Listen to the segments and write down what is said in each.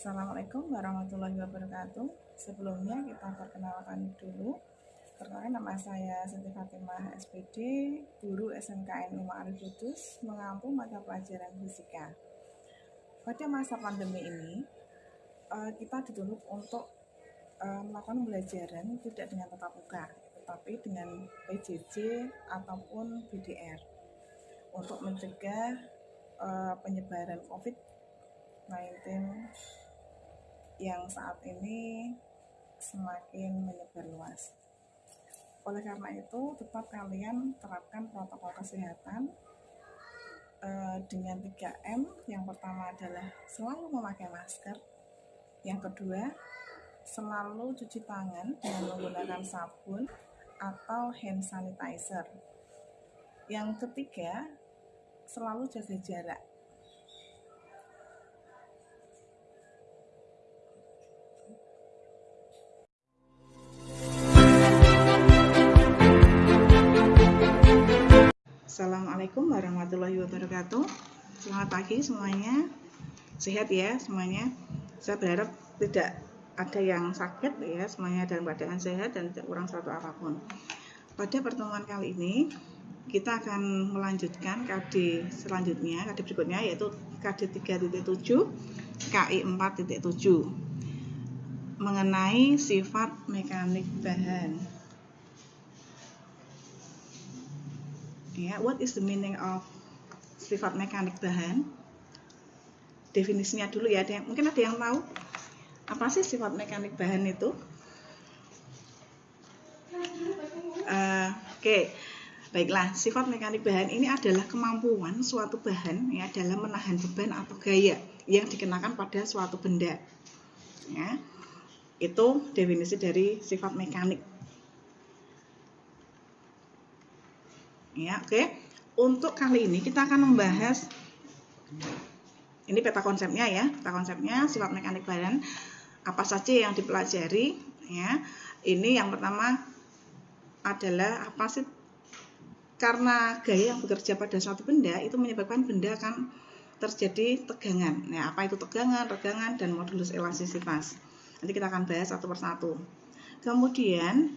Assalamualaikum warahmatullahi wabarakatuh. Sebelumnya kita perkenalkan dulu. Perkenalkan nama saya Siti Fatimah SPD, guru SMKN Lima Arif Kudus, mengampu mata pelajaran fisika. Pada masa pandemi ini, eh, kita dituntut untuk eh, melakukan pembelajaran tidak dengan tatap muka, tetapi dengan PJJ ataupun BDR untuk mencegah eh, penyebaran COVID-19 yang saat ini semakin menyebar luas. Oleh karena itu, tetap kalian terapkan protokol kesehatan eh, dengan 3M. Yang pertama adalah selalu memakai masker. Yang kedua, selalu cuci tangan dengan menggunakan sabun atau hand sanitizer. Yang ketiga, selalu jaga jarak Assalamualaikum warahmatullahi wabarakatuh. Selamat pagi semuanya. Sehat ya semuanya. Saya berharap tidak ada yang sakit ya, semuanya dalam keadaan sehat dan tidak kurang suatu apa pun. Pada pertemuan kali ini kita akan melanjutkan KD selanjutnya, KD berikutnya yaitu KD 3.7, KI 4.7 mengenai sifat mekanik bahan. Ya what is the meaning of sifat mekanik bahan? Definisinya dulu ya ada yang, mungkin ada yang tahu apa sih sifat mekanik bahan itu? Uh, oke okay. baiklah. Sifat mekanik bahan ini adalah kemampuan suatu bahan ya dalam menahan beban atau gaya yang dikenakan pada suatu benda. Ya itu definisi dari sifat mekanik ya oke untuk kali ini kita akan membahas ini peta konsepnya ya peta konsepnya sifat mekanik badan apa saja yang dipelajari ya ini yang pertama adalah apa sih karena gaya yang bekerja pada suatu benda itu menyebabkan benda akan terjadi tegangan. Nah, apa itu tegangan, regangan, dan modulus elastisitas. Nanti kita akan bahas satu persatu. Kemudian,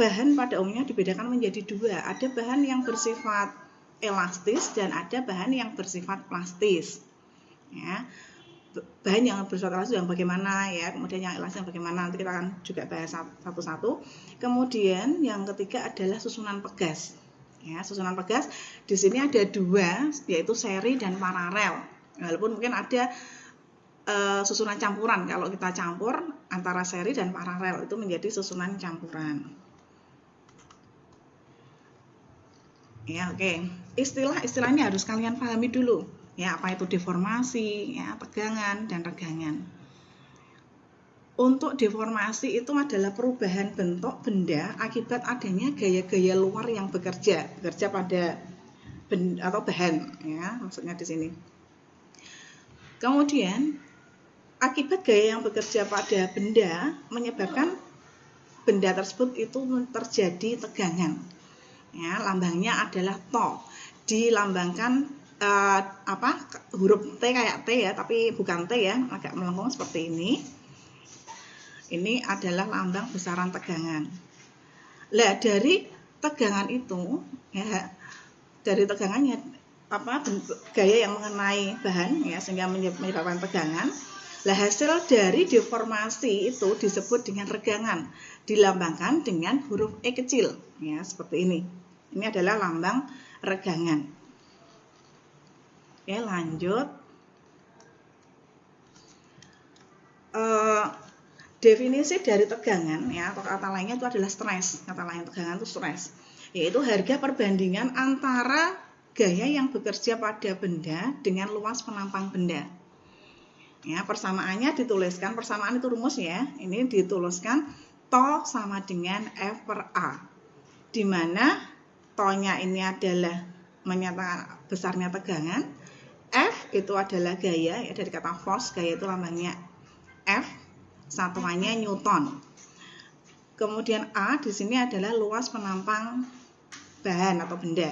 bahan pada umumnya dibedakan menjadi dua. Ada bahan yang bersifat elastis dan ada bahan yang bersifat plastis. Ya. Bahan yang bersifat elastis yang bagaimana ya, kemudian yang elastis yang bagaimana nanti kita akan juga bahas satu-satu. Kemudian yang ketiga adalah susunan pegas. Ya, susunan pegas di sini ada dua yaitu seri dan paralel. Walaupun mungkin ada uh, susunan campuran kalau kita campur antara seri dan paralel itu menjadi susunan campuran. Ya, oke. Okay. Istilah-istilahnya harus kalian pahami dulu. Ya, apa itu deformasi, ya, tegangan dan regangan. Untuk deformasi itu adalah perubahan bentuk benda akibat adanya gaya-gaya luar yang bekerja, bekerja pada benda atau bahan, ya, maksudnya di sini. Kemudian akibat gaya yang bekerja pada benda menyebabkan benda tersebut itu terjadi tegangan ya lambangnya adalah to dilambangkan uh, apa huruf T kayak T ya tapi bukan T ya agak melengkung seperti ini. Ini adalah lambang besaran tegangan. Lah dari tegangan itu ya dari tegangannya apa gaya yang mengenai bahan ya sehingga menyebabkan tegangan lah hasil dari deformasi itu disebut dengan regangan, dilambangkan dengan huruf E kecil, ya seperti ini. Ini adalah lambang regangan. Oke, lanjut. Uh, definisi dari tegangan ya atau kata lainnya itu adalah stres. Kata lain tegangan itu stres, yaitu harga perbandingan antara gaya yang bekerja pada benda dengan luas penampang benda. Ya, persamaannya dituliskan, persamaan itu rumus ya. Ini dituliskan to sama dengan F per A. Di mana tonya ini adalah menyatakan besarnya tegangan, F itu adalah gaya, ya dari kata force, gaya itu lambangnya F, satuannya Newton. Kemudian A di sini adalah luas penampang bahan atau benda.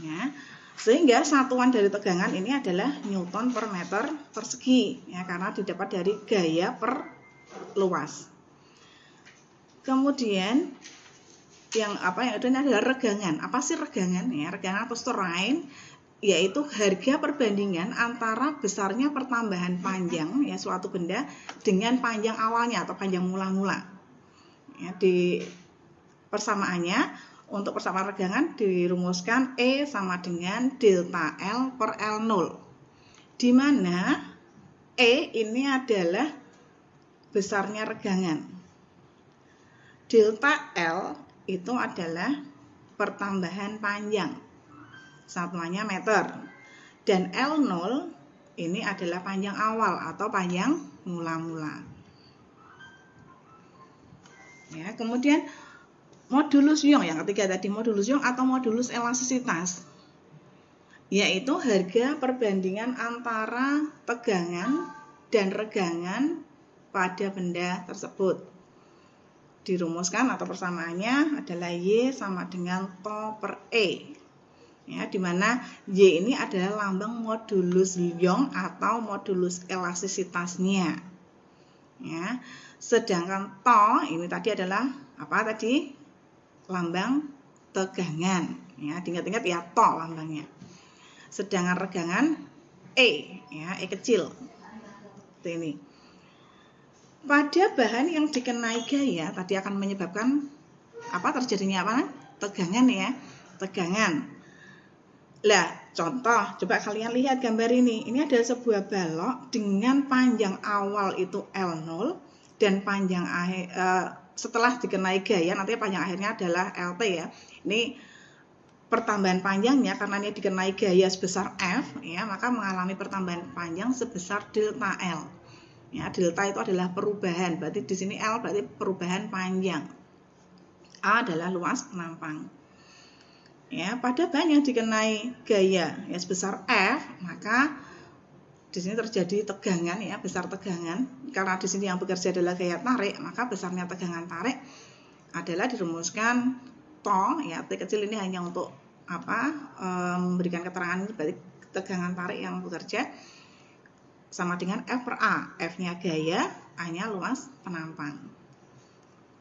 Ya. Sehingga satuan dari tegangan ini adalah Newton per meter persegi ya karena didapat dari gaya per luas. Kemudian yang apa yang ini adalah regangan. Apa sih regangan ya? Regangan atau strain yaitu harga perbandingan antara besarnya pertambahan panjang ya suatu benda dengan panjang awalnya atau panjang mula-mula. Ya, di persamaannya untuk persamaan regangan dirumuskan E sama dengan delta L per L0. Di mana E ini adalah besarnya regangan. Delta L itu adalah pertambahan panjang. Satuannya meter. Dan L0 ini adalah panjang awal atau panjang mula-mula. Ya, kemudian modulus Young yang ketiga tadi modulus Young atau modulus elastisitas. Yaitu harga perbandingan antara tegangan dan regangan pada benda tersebut. Dirumuskan atau persamaannya adalah Y sama dengan To per E. Ya di mana Y ini adalah lambang modulus Young atau modulus elastisitasnya. Ya sedangkan To ini tadi adalah apa tadi lambang tegangan ya ingat-ingat ya to lambangnya. Sedangkan regangan E ya E kecil. Ini. Pada bahan yang dikenai gaya tadi akan menyebabkan apa terjadinya apa? Tegangan ya tegangan. Lah contoh coba kalian lihat gambar ini. Ini ada sebuah balok dengan panjang awal itu L0 dan panjang akhir uh, setelah dikenai gaya nanti panjang akhirnya adalah LT ya. Ini pertambahan panjangnya karena ini dikenai gaya sebesar F ya, maka mengalami pertambahan panjang sebesar delta L. Ya, delta itu adalah perubahan. Berarti di sini L berarti perubahan panjang. A adalah luas penampang. Ya, pada bahan yang dikenai gaya ya sebesar F, maka di sini terjadi tegangan ya, besar tegangan. Karena di sini yang bekerja adalah gaya tarik, maka besarnya tegangan tarik adalah dirumuskan to ya, T kecil ini hanya untuk apa? E, memberikan keterangan berarti tegangan tarik yang bekerja sama dengan F per A. F-nya gaya, A-nya luas penampang.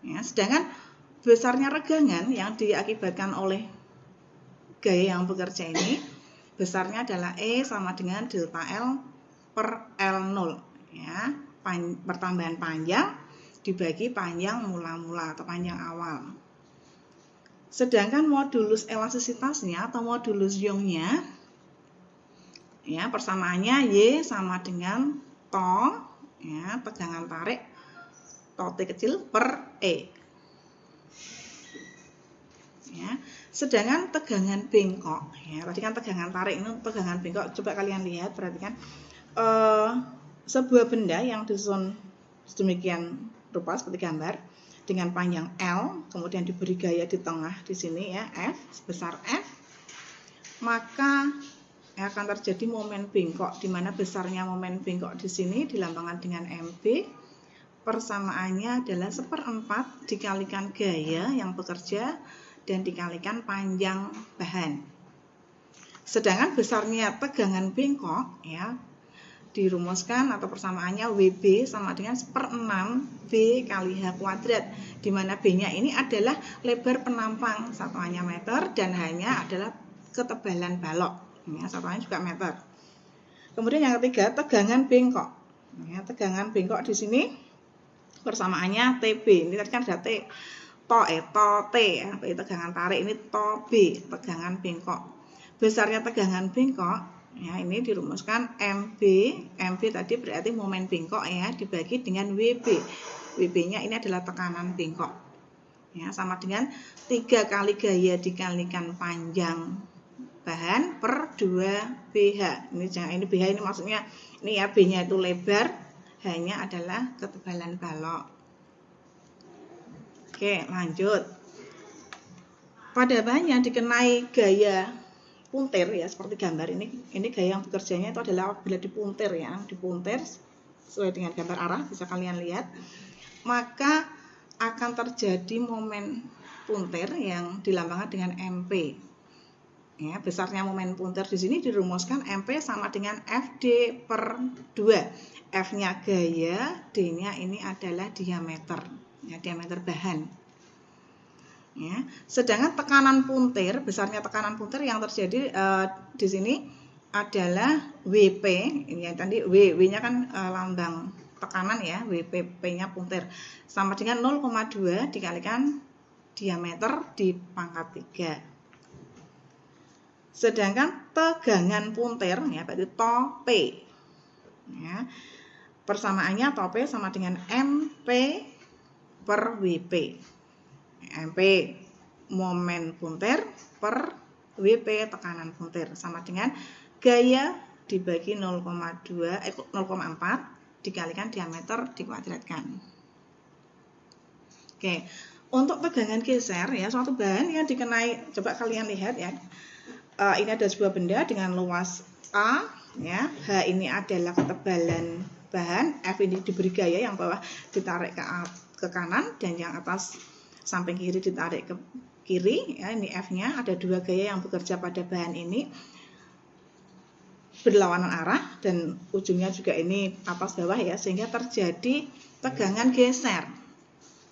Ya, sedangkan besarnya regangan yang diakibatkan oleh gaya yang bekerja ini besarnya adalah E sama dengan delta L per L0 ya. Pan, pertambahan panjang dibagi panjang mula-mula atau panjang awal. Sedangkan modulus elastisitasnya atau modulus Youngnya ya persamaannya Y sama dengan to ya tegangan tarik to T kecil per E. Ya. Sedangkan tegangan bengkok ya tadi kan tegangan tarik ini tegangan bengkok. Coba kalian lihat perhatikan uh, sebuah benda yang disusun sedemikian rupa seperti gambar dengan panjang L, kemudian diberi gaya di tengah di sini ya F sebesar F, maka akan terjadi momen bengkok di mana besarnya momen bengkok di sini dilambangkan dengan MB. Persamaannya adalah seperempat dikalikan gaya yang bekerja dan dikalikan panjang bahan. Sedangkan besarnya tegangan bengkok ya dirumuskan atau persamaannya WB sama dengan 1 per 6 B kali H kuadrat di mana B-nya ini adalah lebar penampang satuannya meter dan hanya adalah ketebalan balok. Ya, satuannya juga meter. Kemudian yang ketiga tegangan bengkok. Ya, tegangan bengkok di sini persamaannya TB ini tadi kan ada T to eh to T ya. Tegangan tarik ini to B tegangan bengkok. Besarnya tegangan bengkok Ya, ini dirumuskan MB. MB tadi berarti momen bengkok ya, dibagi dengan WB. WB-nya ini adalah tekanan bengkok. Ya, sama dengan tiga kali gaya dikalikan panjang bahan per 2 BH. Ini jangan ini BH ini maksudnya ini ya B-nya itu lebar, hanya adalah ketebalan balok. Oke, lanjut. Pada bahan yang dikenai gaya puntir ya seperti gambar ini ini gaya yang bekerjanya itu adalah apabila dipuntir ya dipuntir sesuai dengan gambar arah bisa kalian lihat maka akan terjadi momen puntir yang dilambangkan dengan MP Ya, besarnya momen punter di sini dirumuskan MP sama dengan FD per 2. F-nya gaya, D-nya ini adalah diameter, ya, diameter bahan. Ya. Sedangkan tekanan puntir, besarnya tekanan puntir yang terjadi uh, di sini adalah WP, ini yang tadi W, W-nya kan uh, lambang tekanan ya, WPP-nya puntir, sama dengan 0,2 dikalikan diameter di pangkat 3. Sedangkan tegangan puntir ya berarti to P. Ya. Persamaannya to P sama dengan MP per WP. MP momen puntir per WP tekanan puntir sama dengan gaya dibagi 0,2 eh 0,4 dikalikan diameter dikuadratkan. Oke, untuk tegangan geser ya suatu bahan yang dikenai coba kalian lihat ya uh, ini ada sebuah benda dengan luas A, ya. H ini adalah ketebalan bahan, F ini diberi gaya yang bawah ditarik ke, ke kanan dan yang atas samping kiri ditarik ke kiri, ya. Ini F-nya. Ada dua gaya yang bekerja pada bahan ini. Berlawanan arah dan ujungnya juga ini atas bawah ya sehingga terjadi tegangan geser.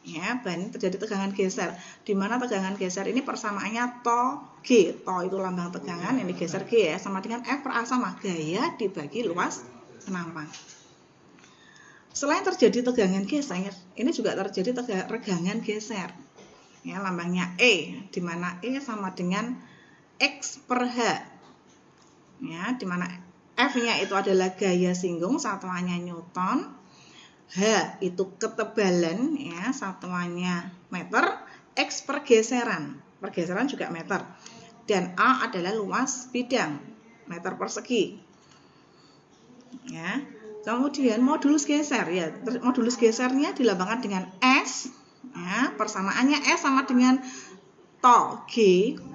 Ya bahan terjadi tegangan geser. Di mana tegangan geser? Ini persamaannya to G. To itu lambang tegangan ini geser G ya sama dengan F per A sama. Gaya dibagi luas penampang selain terjadi tegangan geser ini juga terjadi tegangan geser ya lambangnya E di mana E sama dengan X per H ya di mana F nya itu adalah gaya singgung satuannya Newton H itu ketebalan ya satuannya meter, X pergeseran, pergeseran juga meter. Dan A adalah luas bidang, meter persegi. Ya. Kemudian modulus geser ya, modulus gesernya dilambangkan dengan S ya, persamaannya S sama dengan to G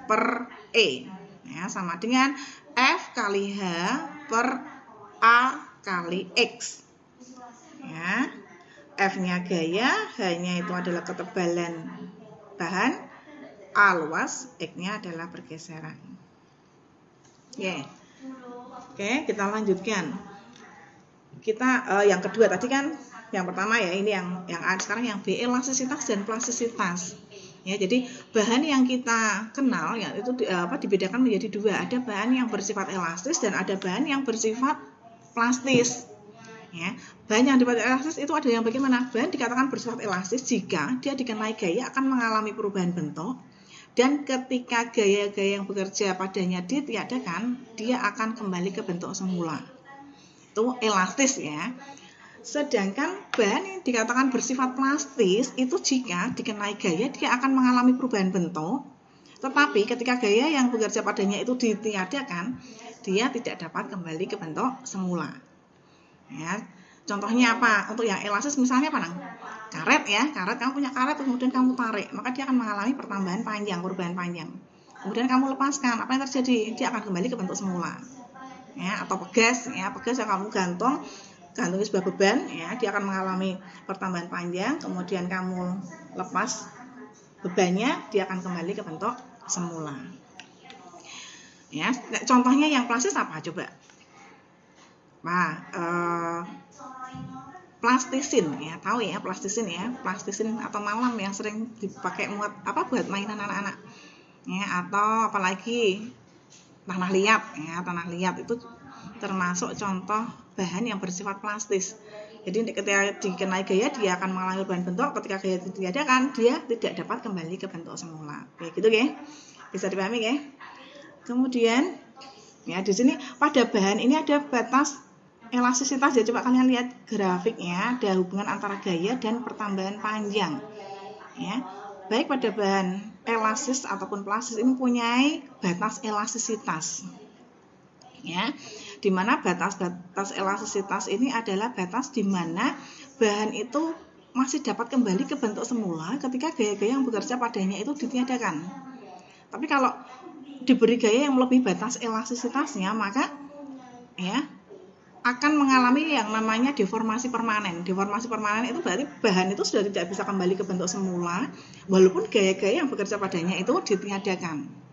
per E ya, sama dengan F kali H per A kali X ya. F-nya gaya, H-nya itu adalah ketebalan bahan, A luas, X-nya adalah pergeseran. Oke. Oke, kita lanjutkan. Kita uh, yang kedua tadi kan yang pertama ya ini yang yang sekarang yang B elastisitas dan plastisitas. Ya, jadi bahan yang kita kenal ya itu di, apa dibedakan menjadi dua. Ada bahan yang bersifat elastis dan ada bahan yang bersifat plastis. Ya, bahan yang dipakai elastis itu ada yang bagaimana? Bahan dikatakan bersifat elastis jika dia dikenai gaya akan mengalami perubahan bentuk dan ketika gaya-gaya yang bekerja padanya ditiadakan, dia akan kembali ke bentuk semula. Itu elastis ya. Sedangkan bahan yang dikatakan bersifat plastis itu jika dikenai gaya dia akan mengalami perubahan bentuk, tetapi ketika gaya yang bekerja padanya itu ditiadakan, dia tidak dapat kembali ke bentuk semula. Ya. Contohnya apa? Untuk yang elastis misalnya apa? Karet ya, karet kamu punya karet kemudian kamu tarik, maka dia akan mengalami pertambahan panjang, perubahan panjang. Kemudian kamu lepaskan, apa yang terjadi? Dia akan kembali ke bentuk semula. Ya, atau pegas ya, pegas yang kamu gantung gantung sebuah beban ya, dia akan mengalami pertambahan panjang, kemudian kamu lepas bebannya, dia akan kembali ke bentuk semula. Ya, contohnya yang plastis apa coba? Nah, eh, plastisin ya, tahu ya plastisin ya, plastisin atau malam yang sering dipakai buat apa buat mainan anak-anak. Ya, atau apalagi tanah liat ya, tanah liat itu termasuk contoh bahan yang bersifat plastis. Jadi ketika dikenai gaya dia akan mengalami perubahan bentuk, ketika gaya ditiadakan dia tidak dapat kembali ke bentuk semula. Kayak gitu ya. Bisa dipahami ya? Kemudian ya di sini pada bahan ini ada batas elastisitas ya coba kalian lihat grafiknya ada hubungan antara gaya dan pertambahan panjang ya baik pada bahan elastis ataupun plastis ini mempunyai batas elastisitas. Ya di mana batas-batas elastisitas ini adalah batas di mana bahan itu masih dapat kembali ke bentuk semula ketika gaya-gaya yang bekerja padanya itu ditiadakan. Tapi kalau diberi gaya yang melebihi batas elastisitasnya maka ya akan mengalami yang namanya deformasi permanen. Deformasi permanen itu berarti bahan itu sudah tidak bisa kembali ke bentuk semula, walaupun gaya-gaya yang bekerja padanya itu ditiadakan.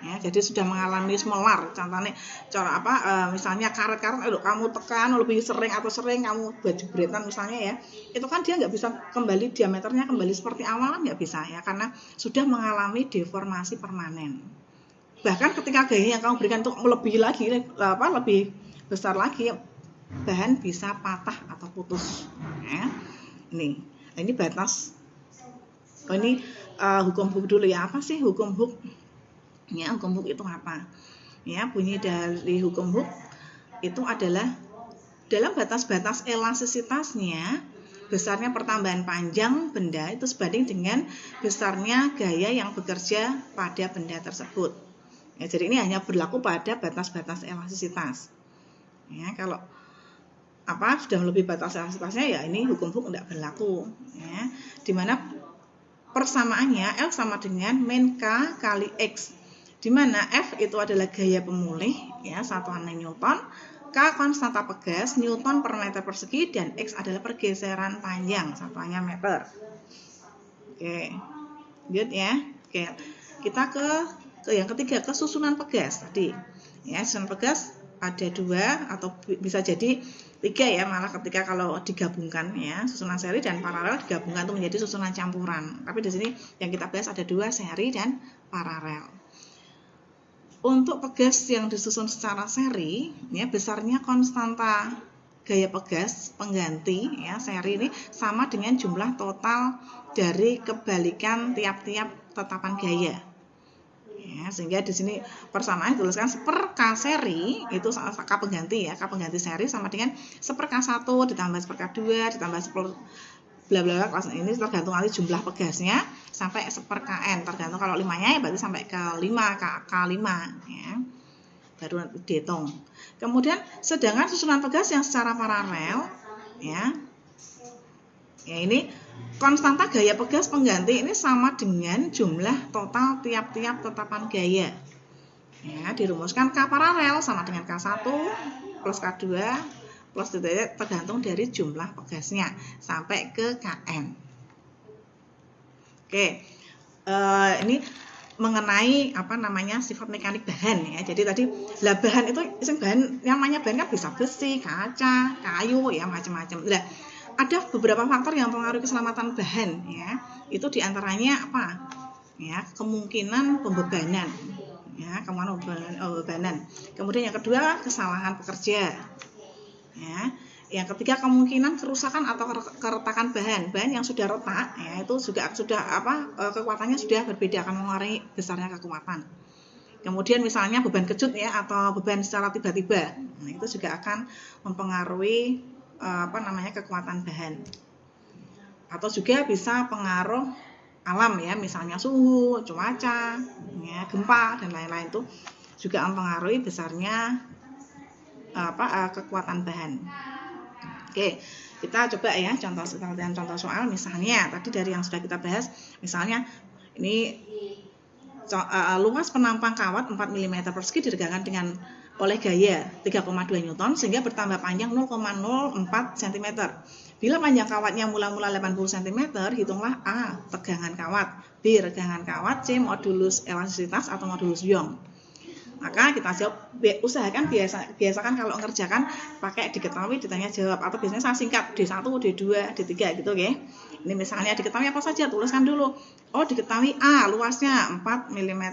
ya jadi sudah mengalami melar contohnya cara apa e, misalnya karet-karet aduh kamu tekan lebih sering atau sering kamu buat jebretan misalnya ya itu kan dia nggak bisa kembali diameternya kembali seperti awal kan nggak bisa ya karena sudah mengalami deformasi permanen bahkan ketika gaya yang kamu berikan untuk melebihi lagi apa lebih besar lagi bahan bisa patah atau putus. Ya. Ini ini batas. Oh ini uh, hukum hook dulu ya. Apa sih hukum hook ya hukum hook itu apa? Ya bunyi dari hukum hook itu adalah dalam batas-batas elastisitasnya besarnya pertambahan panjang benda itu sebanding dengan besarnya gaya yang bekerja pada benda tersebut. Ya, jadi ini hanya berlaku pada batas-batas elastisitas. Ya, kalau apa sudah melebihi batas elastisitasnya ya ini hukum hook tidak berlaku. Ya, di mana persamaannya L sama dengan min K kali X. Di mana F itu adalah gaya pemulih ya satuannya Newton K konstanta pegas Newton per meter persegi dan X adalah pergeseran panjang satuannya meter. Oke good ya. Oke kita ke ke yang ketiga kesusunan pegas tadi. Ya susunan pegas ada dua atau bisa jadi tiga ya malah ketika kalau digabungkan ya susunan seri dan paralel digabungkan itu menjadi susunan campuran tapi di sini yang kita bahas ada dua seri dan paralel untuk pegas yang disusun secara seri, ya besarnya konstanta gaya pegas pengganti ya seri ini sama dengan jumlah total dari kebalikan tiap-tiap tetapan gaya. Ya, sehingga di sini persamaan dituliskan seper K seri itu K pengganti ya, K pengganti seri sama dengan seper K1 ditambah seper K2 ditambah seper bla bla bla ini tergantung nanti jumlah pegasnya sampai seper kn tergantung kalau limanya ya berarti sampai ke 5 k k 5 ya. Baru dihitung. Kemudian sedangkan susunan pegas yang secara paralel ya. Ya ini konstanta gaya pegas pengganti ini sama dengan jumlah total tiap-tiap tetapan gaya ya dirumuskan k paralel sama dengan k1 plus k2 plus titik tergantung dari jumlah pegasnya sampai ke kn. Oke, uh, ini mengenai apa namanya sifat mekanik bahan ya. Jadi tadi lah bahan itu bahan yang namanya bahan kan bisa besi, kaca, kayu ya macam-macam. Lah ada beberapa faktor yang mempengaruhi keselamatan bahan ya. Itu di antaranya apa? Ya kemungkinan pembebanan ya kemungkinan pembebanan. Kemudian yang kedua kesalahan pekerja ya yang ketiga kemungkinan kerusakan atau keretakan bahan bahan yang sudah retak ya itu juga sudah apa e, kekuatannya sudah berbeda akan mengurangi besarnya kekuatan kemudian misalnya beban kejut ya atau beban secara tiba-tiba nah, itu juga akan mempengaruhi apa namanya kekuatan bahan atau juga bisa pengaruh alam ya misalnya suhu cuaca ya gempa dan lain-lain itu juga mempengaruhi besarnya apa uh, kekuatan bahan. Oke, kita coba ya contoh dan contoh soal misalnya tadi dari yang sudah kita bahas misalnya ini luas penampang kawat 4 mm persegi diregangkan dengan oleh gaya 3,2 Newton sehingga bertambah panjang 0,04 cm. Bila panjang kawatnya mula-mula 80 cm, hitunglah A. Tegangan kawat, B. Regangan kawat, C. Modulus elastisitas atau modulus Young maka kita jawab usahakan biasa biasakan kalau ngerjakan pakai diketahui ditanya jawab atau biasanya saya singkat D1, D2, D3 gitu ya. Ini misalnya diketahui apa saja tuliskan dulu. Oh, diketahui A luasnya 4 mm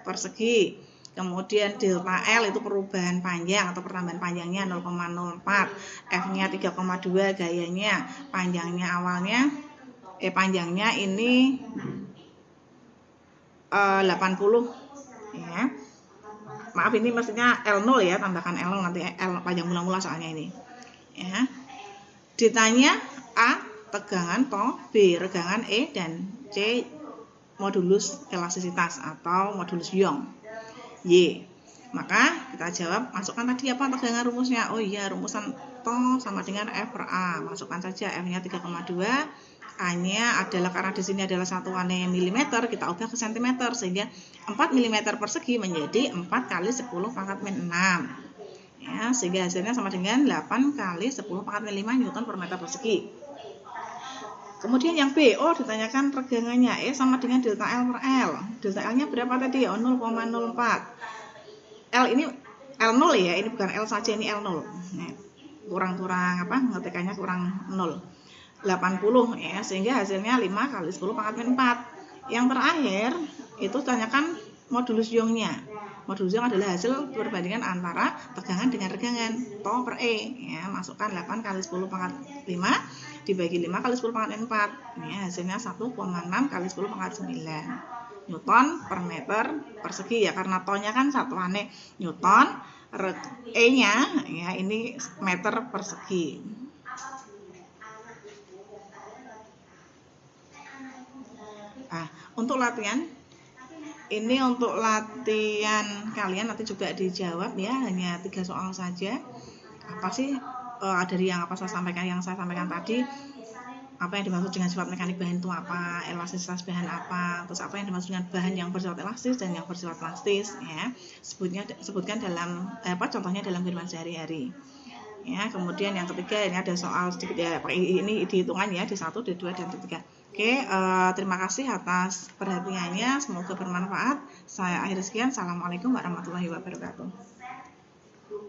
persegi. Kemudian delta L itu perubahan panjang atau pertambahan panjangnya 0,04. F-nya 3,2 gayanya, panjangnya awalnya eh panjangnya ini eh, 80 ya maaf ini maksudnya L0 ya tambahkan L0 nanti L panjang mula-mula soalnya ini ya ditanya A tegangan to B regangan E dan C modulus elastisitas atau modulus Young Y maka kita jawab masukkan tadi apa tegangan rumusnya oh iya rumusan to sama dengan F per A masukkan saja F nya 3,2 A-nya adalah karena di sini adalah satuannya milimeter, kita ubah ke sentimeter sehingga 4 mm persegi menjadi 4 kali 10 pangkat min 6. Ya, sehingga hasilnya sama dengan 8 kali 10 pangkat min 5 Newton per meter persegi. Kemudian yang B, oh ditanyakan regangannya E sama dengan delta L per L. Delta L-nya berapa tadi? Oh 0,04. L ini L0 ya, ini bukan L saja, ini L0. kurang-kurang apa? Ngetekannya kurang 0. 80 ya, sehingga hasilnya 5 kali 10 pangkat min 4. Yang terakhir itu tanyakan modulus Youngnya. Modulus Young adalah hasil perbandingan antara tegangan dengan regangan. Tau per E ya, masukkan 8 kali 10 pangkat 5 dibagi 5 kali 10 pangkat 4 ini hasilnya 1,6 kali 10 pangkat 9 Newton per meter persegi ya karena tonnya kan satuannya Newton E nya ya ini meter persegi. Nah untuk latihan ini untuk latihan kalian nanti juga dijawab ya hanya tiga soal saja apa sih uh, dari yang apa saya sampaikan yang saya sampaikan tadi apa yang dimaksud dengan sifat mekanik bahan itu apa, elastisitas bahan apa, terus apa yang dimaksud dengan bahan yang bersifat elastis dan yang bersifat plastis ya. Sebutnya sebutkan dalam eh, apa contohnya dalam kehidupan sehari-hari. Ya, kemudian yang ketiga ini ada soal sedikit ya, ini dihitungan ya di satu, di dua dan di tiga. Oke, uh, terima kasih atas perhatiannya. Semoga bermanfaat. Saya akhir sekian. Assalamualaikum warahmatullahi wabarakatuh.